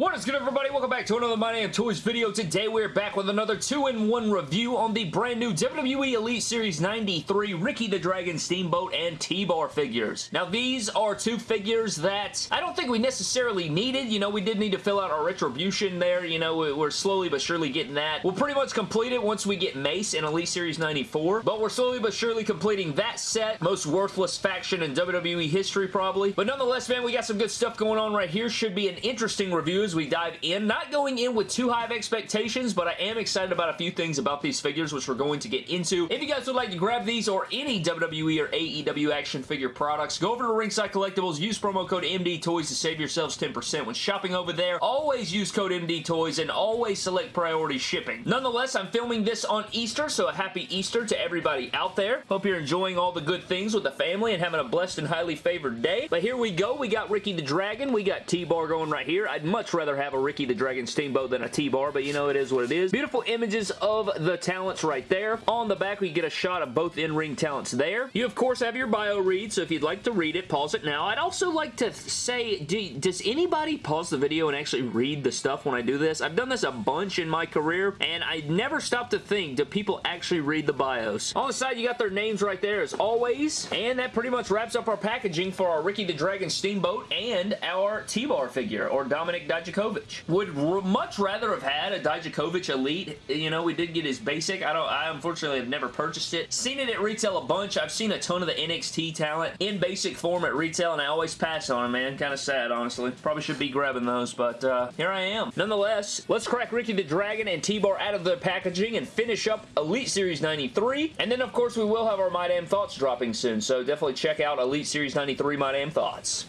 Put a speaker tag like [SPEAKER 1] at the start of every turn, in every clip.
[SPEAKER 1] What is good everybody? Welcome back to another My Damn Toys video. Today we're back with another 2-in-1 review on the brand new WWE Elite Series 93 Ricky the Dragon Steamboat and T-Bar figures. Now these are two figures that I don't think we necessarily needed. You know, we did need to fill out our retribution there. You know, we're slowly but surely getting that. We'll pretty much complete it once we get Mace in Elite Series 94, but we're slowly but surely completing that set. Most worthless faction in WWE history probably. But nonetheless, man, we got some good stuff going on right here. Should be an interesting review we dive in. Not going in with too high of expectations, but I am excited about a few things about these figures, which we're going to get into. If you guys would like to grab these or any WWE or AEW action figure products, go over to Ringside Collectibles, use promo code MD Toys to save yourselves 10% when shopping over there. Always use code MD Toys and always select priority shipping. Nonetheless, I'm filming this on Easter, so a happy Easter to everybody out there. Hope you're enjoying all the good things with the family and having a blessed and highly favored day. But here we go. We got Ricky the Dragon. We got T-Bar going right here. I'd much rather have a Ricky the Dragon Steamboat than a T-Bar, but you know it is what it is. Beautiful images of the talents right there. On the back, we get a shot of both in-ring talents there. You, of course, have your bio read, so if you'd like to read it, pause it now. I'd also like to say, do, does anybody pause the video and actually read the stuff when I do this? I've done this a bunch in my career, and I never stop to think, do people actually read the bios? On the side, you got their names right there as always, and that pretty much wraps up our packaging for our Ricky the Dragon Steamboat and our T-Bar figure, or Dominik Dijakovic. Would much rather have had a Dijakovic Elite. You know, we did get his basic. I don't. I unfortunately have never purchased it. Seen it at retail a bunch. I've seen a ton of the NXT talent in basic form at retail, and I always pass on them, man. Kind of sad, honestly. Probably should be grabbing those, but uh, here I am. Nonetheless, let's crack Ricky the Dragon and T-Bar out of the packaging and finish up Elite Series 93. And then, of course, we will have our My Damn Thoughts dropping soon, so definitely check out Elite Series 93 My Damn Thoughts.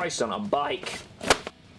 [SPEAKER 1] Christ on a bike.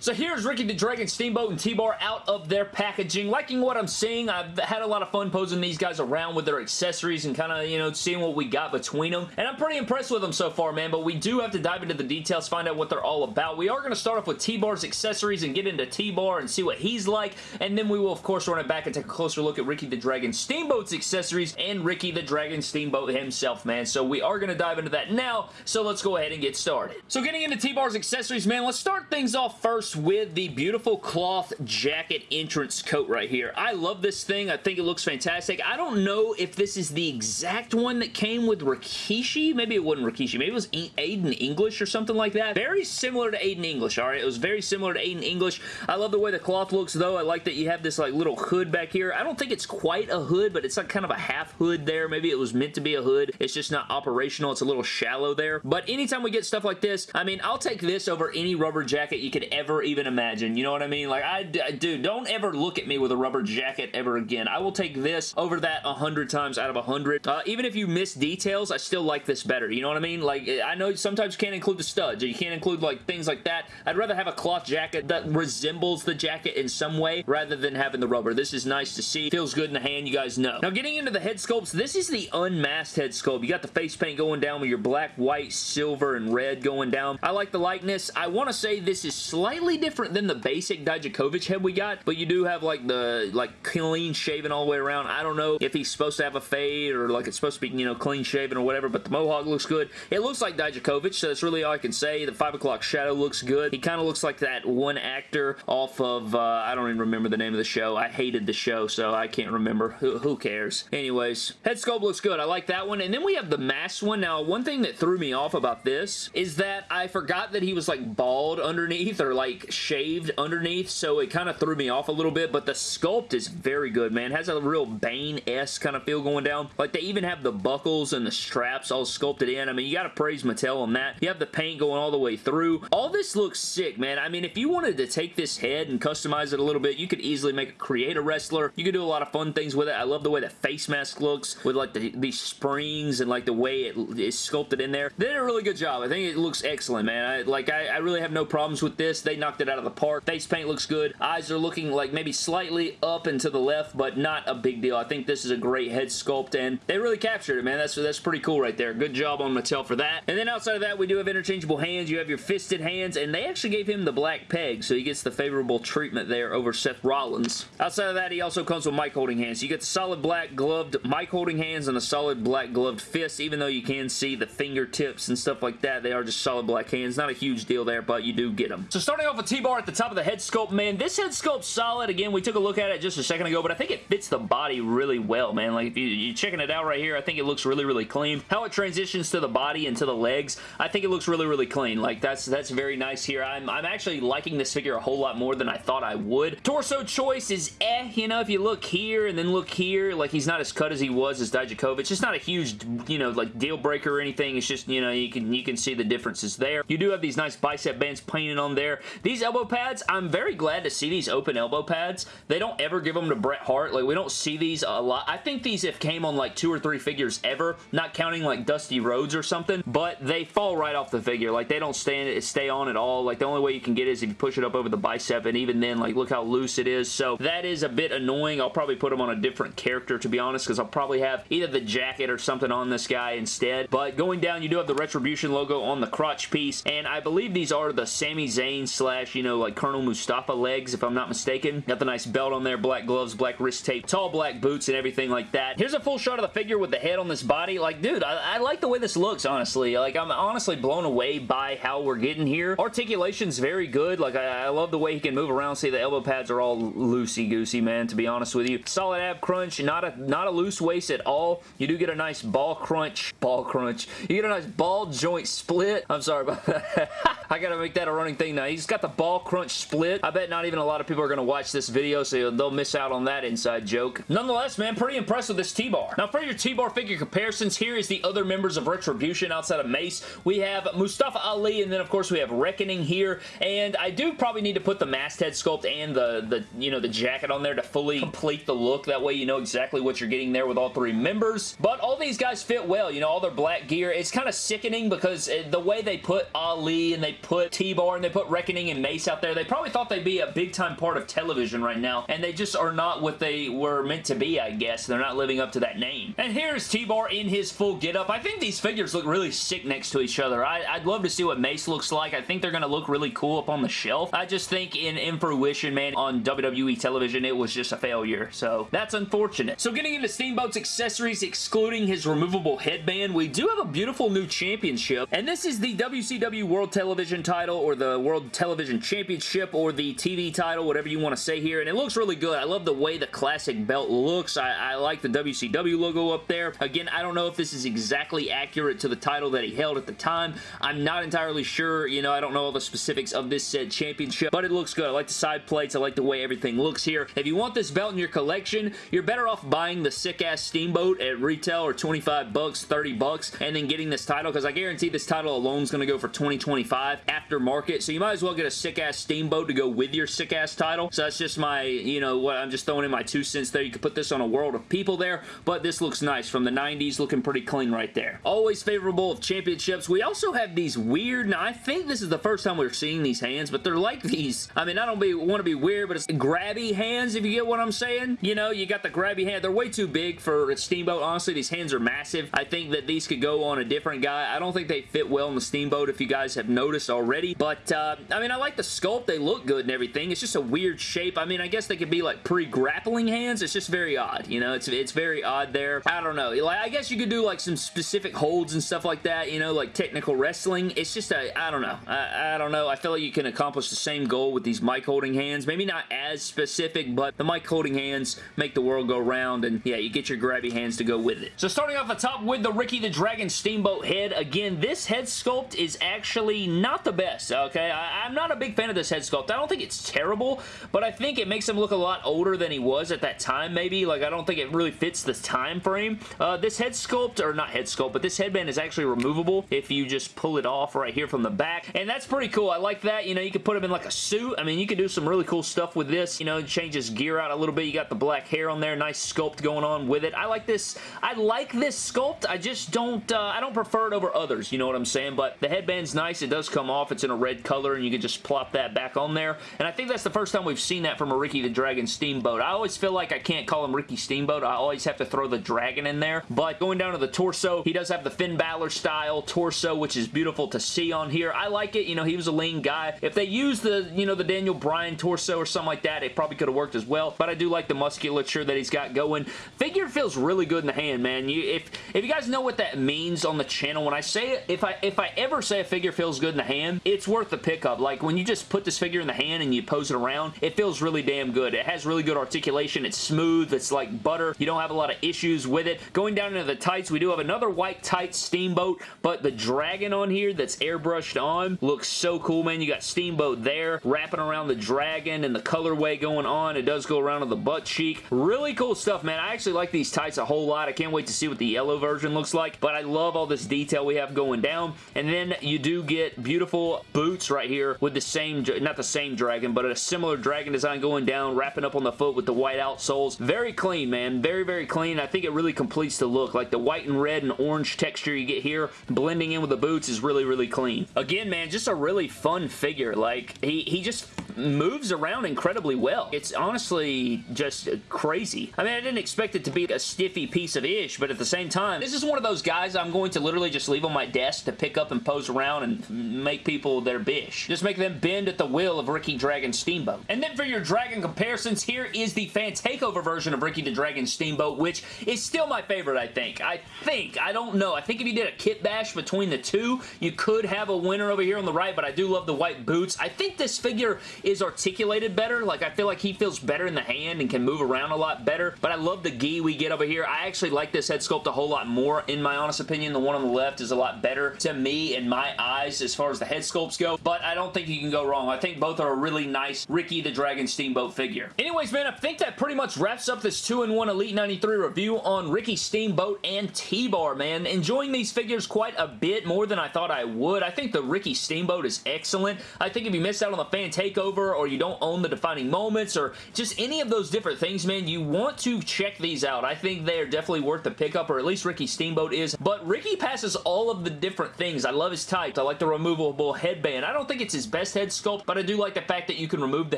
[SPEAKER 1] So here's Ricky the Dragon Steamboat and T-Bar out of their packaging. Liking what I'm seeing. I've had a lot of fun posing these guys around with their accessories and kind of, you know, seeing what we got between them. And I'm pretty impressed with them so far, man, but we do have to dive into the details, find out what they're all about. We are going to start off with T-Bar's accessories and get into T-Bar and see what he's like, and then we will, of course, run it back and take a closer look at Ricky the Dragon Steamboat's accessories and Ricky the Dragon Steamboat himself, man. So we are going to dive into that now, so let's go ahead and get started. So getting into T-Bar's accessories, man, let's start things off first with the beautiful cloth jacket entrance coat right here. I love this thing. I think it looks fantastic. I don't know if this is the exact one that came with Rikishi. Maybe it wasn't Rikishi. Maybe it was Aiden English or something like that. Very similar to Aiden English, alright? It was very similar to Aiden English. I love the way the cloth looks, though. I like that you have this like little hood back here. I don't think it's quite a hood, but it's like kind of a half hood there. Maybe it was meant to be a hood. It's just not operational. It's a little shallow there. But anytime we get stuff like this, I mean, I'll take this over any rubber jacket you could ever even imagine. You know what I mean? Like, I, dude, don't ever look at me with a rubber jacket ever again. I will take this over that a hundred times out of a hundred. Uh, even if you miss details, I still like this better. You know what I mean? Like, I know sometimes you can't include the studs, or you can't include, like, things like that. I'd rather have a cloth jacket that resembles the jacket in some way, rather than having the rubber. This is nice to see. Feels good in the hand, you guys know. Now, getting into the head sculpts, this is the unmasked head sculpt. You got the face paint going down with your black, white, silver, and red going down. I like the likeness. I want to say this is slightly different than the basic Dijakovic head we got, but you do have like the like clean shaven all the way around. I don't know if he's supposed to have a fade or like it's supposed to be, you know, clean shaven or whatever, but the mohawk looks good. It looks like Dijakovic, so that's really all I can say. The 5 o'clock shadow looks good. He kind of looks like that one actor off of, uh, I don't even remember the name of the show. I hated the show, so I can't remember. Who, who cares? Anyways, head sculpt looks good. I like that one. And then we have the masked one. Now, one thing that threw me off about this is that I forgot that he was like bald underneath or like shaved underneath, so it kind of threw me off a little bit, but the sculpt is very good, man. It has a real Bane-esque kind of feel going down. Like, they even have the buckles and the straps all sculpted in. I mean, you gotta praise Mattel on that. You have the paint going all the way through. All this looks sick, man. I mean, if you wanted to take this head and customize it a little bit, you could easily make a create a wrestler. You could do a lot of fun things with it. I love the way the face mask looks with, like, the, these springs and, like, the way it is sculpted in there. They did a really good job. I think it looks excellent, man. I, like, I, I really have no problems with this. They knocked it out of the park. Face paint looks good. Eyes are looking like maybe slightly up and to the left, but not a big deal. I think this is a great head sculpt, and they really captured it, man. That's, that's pretty cool right there. Good job on Mattel for that. And then outside of that, we do have interchangeable hands. You have your fisted hands, and they actually gave him the black peg, so he gets the favorable treatment there over Seth Rollins. Outside of that, he also comes with mic holding hands. You get the solid black gloved mic holding hands and the solid black gloved fists, even though you can see the fingertips and stuff like that. They are just solid black hands. Not a huge deal there, but you do get them. So starting off with with T-Bar at the top of the head sculpt, man, this head sculpt's solid. Again, we took a look at it just a second ago, but I think it fits the body really well, man. Like, if you, you're checking it out right here, I think it looks really, really clean. How it transitions to the body and to the legs, I think it looks really, really clean. Like, that's that's very nice here. I'm, I'm actually liking this figure a whole lot more than I thought I would. Torso choice is eh, you know, if you look here and then look here, like, he's not as cut as he was as Dijakovic. It's just not a huge, you know, like, deal breaker or anything. It's just, you know, you can, you can see the differences there. You do have these nice bicep bands painted on there. These elbow pads, I'm very glad to see these open elbow pads. They don't ever give them to Bret Hart. Like, we don't see these a lot. I think these have came on, like, two or three figures ever, not counting, like, Dusty Rhodes or something, but they fall right off the figure. Like, they don't stay, stay on at all. Like, the only way you can get is if you push it up over the bicep, and even then, like, look how loose it is. So, that is a bit annoying. I'll probably put them on a different character, to be honest, because I'll probably have either the jacket or something on this guy instead. But going down, you do have the Retribution logo on the crotch piece, and I believe these are the Sami Zayn slash, you know, like Colonel Mustafa legs, if I'm not mistaken. Got the nice belt on there, black gloves, black wrist tape, tall black boots, and everything like that. Here's a full shot of the figure with the head on this body. Like, dude, I, I like the way this looks, honestly. Like, I'm honestly blown away by how we're getting here. Articulation's very good. Like, I, I love the way he can move around. See, the elbow pads are all loosey-goosey, man, to be honest with you. Solid ab crunch, not a, not a loose waist at all. You do get a nice ball crunch. Ball crunch. You get a nice ball joint split. I'm sorry about that. I gotta make that a running thing now. He's got the ball crunch split. I bet not even a lot of people are gonna watch this video, so they'll miss out on that inside joke. Nonetheless, man, pretty impressed with this T-Bar. Now, for your T-Bar figure comparisons, here is the other members of Retribution outside of Mace. We have Mustafa Ali, and then, of course, we have Reckoning here, and I do probably need to put the masthead sculpt and the, the, you know, the jacket on there to fully complete the look. That way you know exactly what you're getting there with all three members. But all these guys fit well, you know, all their black gear. It's kind of sickening because uh, the way they put Ali and they put T-Bar and they put Reckoning and Mace out there, they probably thought they'd be a big time part of television right now, and they just are not what they were meant to be, I guess. They're not living up to that name. And here's T-Bar in his full getup. I think these figures look really sick next to each other. I, would love to see what Mace looks like. I think they're going to look really cool up on the shelf. I just think in, in fruition, man, on WWE television, it was just a failure. So that's unfortunate. So getting into Steamboat's accessories, excluding his removable headband, we do have a beautiful new championship, and this is the WCW World Television title, or the World Television Championship, or the TV title, whatever you want to say here, and it looks really good. I love the way the classic belt looks. I, I like the WCW logo up there. Again, I don't know if this is exactly accurate to the title that he held at the time. I'm not entirely sure. You know, I don't know all the specifics of this said championship, but it looks good. I like the side plates. I like the way everything looks here. If you want this belt in your collection, you're better off buying the sick-ass Steamboat at retail or 25 bucks, 30 bucks, and then getting this title, because I guarantee this title alone is going to go for 20, 25 after market, so you might as well get a sick-ass Steamboat to go with your sick-ass title. So that's just my, you know, what I'm just throwing in my two cents there. You could put this on a world of people there, but this looks nice. From the 90s, looking pretty clean right there. Always favorable of championships. We also have these weird, now I think this is the first time we're seeing these hands, but they're like these, I mean, I don't be, want to be weird, but it's grabby hands, if you get what I'm saying. You know, you got the grabby hand. They're way too big for a Steamboat. Honestly, these hands are massive. I think that these could go on a different guy. I don't think they fit well in the Steamboat, if you guys have noticed already, but, uh, I mean, I like the sculpt. They look good and everything. It's just a weird shape. I mean, I guess they could be like pre-grappling hands. It's just very odd, you know? It's, it's very odd there. I don't know. Like, I guess you could do like some specific holds and stuff like that, you know, like technical wrestling. It's just a, I don't know. I, I don't know. I feel like you can accomplish the same goal with these mic holding hands. Maybe not as specific, but the mic holding hands make the world go round, and yeah, you get your grabby hands to go with it. So starting off the top with the Ricky the Dragon Steamboat head, again, this head sculpt is actually not the best, okay? I, I'm not a big fan of this head sculpt. I don't think it's terrible, but I think it makes him look a lot older than he was at that time, maybe. Like, I don't think it really fits the time frame. Uh, this head sculpt, or not head sculpt, but this headband is actually removable if you just pull it off right here from the back, and that's pretty cool. I like that. You know, you could put him in like a suit. I mean, you could do some really cool stuff with this. You know, change his gear out a little bit. You got the black hair on there. Nice sculpt going on with it. I like this. I like this sculpt. I just don't, uh, I don't prefer it over others. You know what I'm saying? But the headband's nice. It does come off. It's in a red color, and you can just plop that back on there. And I think that's the first time we've seen that from a Ricky the Dragon Steamboat. I always feel like I can't call him Ricky Steamboat. I always have to throw the dragon in there. But going down to the torso, he does have the Finn Balor style torso, which is beautiful to see on here. I like it. You know, he was a lean guy. If they use the, you know, the Daniel Bryan torso or something like that, it probably could have worked as well. But I do like the musculature that he's got going. Figure feels really good in the hand, man. You, if if you guys know what that means on the channel, when I say it, if I if I ever say a figure feels good in the hand, it's worth the pickup. Like like when you just put this figure in the hand and you pose it around, it feels really damn good. It has really good articulation. It's smooth. It's like butter. You don't have a lot of issues with it. Going down into the tights, we do have another white tight Steamboat, but the dragon on here that's airbrushed on looks so cool, man. You got Steamboat there, wrapping around the dragon and the colorway going on. It does go around to the butt cheek. Really cool stuff, man. I actually like these tights a whole lot. I can't wait to see what the yellow version looks like, but I love all this detail we have going down. And then you do get beautiful boots right here with the same, not the same dragon, but a similar dragon design going down, wrapping up on the foot with the white outsoles. Very clean, man. Very, very clean. I think it really completes the look. Like the white and red and orange texture you get here, blending in with the boots is really, really clean. Again, man, just a really fun figure. Like, he, he just moves around incredibly well. It's honestly just crazy. I mean, I didn't expect it to be a stiffy piece of ish, but at the same time, this is one of those guys I'm going to literally just leave on my desk to pick up and pose around and make people their bish. Just make them bend at the will of Ricky Dragon Steamboat. And then for your Dragon comparisons, here is the fan takeover version of Ricky the Dragon Steamboat, which is still my favorite, I think. I think. I don't know. I think if you did a kit bash between the two, you could have a winner over here on the right, but I do love the white boots. I think this figure is articulated better. Like, I feel like he feels better in the hand and can move around a lot better, but I love the gi we get over here. I actually like this head sculpt a whole lot more, in my honest opinion. The one on the left is a lot better to me in my eyes as far as the head sculpts go, but I don't think you can go wrong. I think both are a really nice Ricky the Dragon Steamboat figure. Anyways, man, I think that pretty much wraps up this 2-in-1 Elite 93 review on Ricky Steamboat and T-Bar, man. Enjoying these figures quite a bit more than I thought I would. I think the Ricky Steamboat is excellent. I think if you missed out on the fan takeover or you don't own the defining moments or just any of those different things, man, you want to check these out. I think they are definitely worth the pickup, or at least Ricky Steamboat is. But Ricky passes all of the different things. I love his type. I like the removable headband. I don't think it's his best head sculpt, but I do like the fact that you can remove the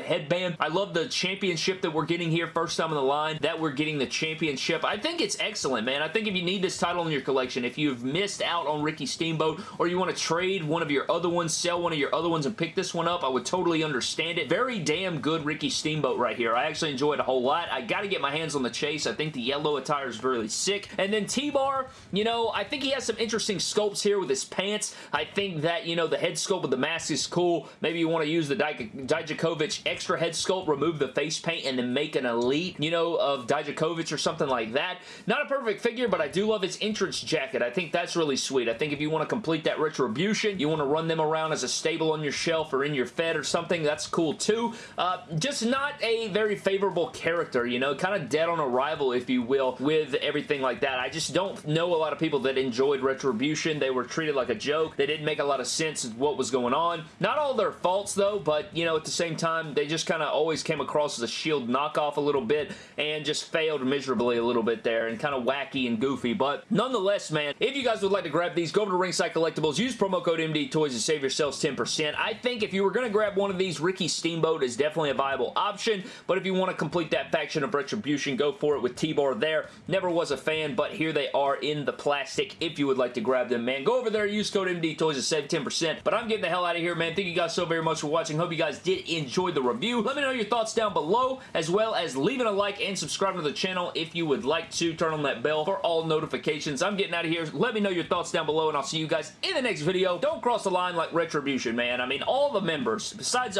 [SPEAKER 1] headband. I love the championship that we're getting here first time in the line, that we're getting the championship. I think it's excellent, man. I think if you need this title in your collection, if you've missed out on Ricky Steamboat, or you want to trade one of your other ones, sell one of your other ones and pick this one up, I would totally understand it. Very damn good Ricky Steamboat right here. I actually enjoyed a whole lot. I got to get my hands on the chase. I think the yellow attire is really sick. And then T-Bar, you know, I think he has some interesting sculpts here with his pants. I think that, you know, the head sculpt with the mask is cool. Maybe you want to use the Dijakovic extra head sculpt, remove the face paint, and then make an elite, you know, of Dijakovic or something like that. Not a perfect figure, but I do love his entrance jacket. I think that's really sweet. I think if you want to complete that Retribution, you want to run them around as a stable on your shelf or in your Fed or something, that's cool too. Uh, just not a very favorable character, you know, kind of dead on arrival, if you will, with everything like that. I just don't know a lot of people that enjoyed Retribution. They were treated like a joke. They didn't make a lot of sense of what was going on. Not all their faults, though, but, you know, at the same time, they just kind of always came across as a Shield knockoff a little bit and just failed miserably a little bit there and kind of wacky and goofy. But nonetheless, man, if you guys would like to grab these, go over to Ringside Collectibles, use promo code MD Toys to save yourselves 10%. I think if you were going to grab one of these, Ricky Steamboat is definitely a viable option, but if you want to complete that faction of Retribution, go for it with T-Bar there. Never was a fan, but here they are in the plastic if you would like to grab them, man. Go over there, use code MD Toys to save 10%, but I'm getting the hell out of here, man. Thank you guys so very much for watching. Hope you guys did enjoy the review. Let me know your thoughts down below, as well as leaving a like and subscribing to the channel if you would like to. Turn on that bell for all notifications. I'm getting out of here. Let me know your thoughts down below, and I'll see you guys in the next video. Don't cross the line like Retribution, man. I mean, all the members, besides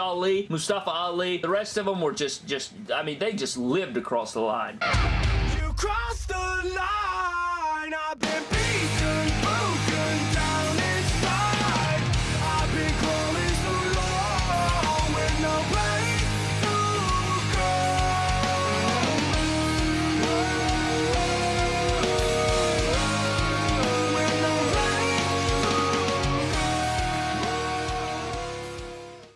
[SPEAKER 1] Mustafa Ali. The rest of them were just, just I mean, they just lived across the line. You crossed the line,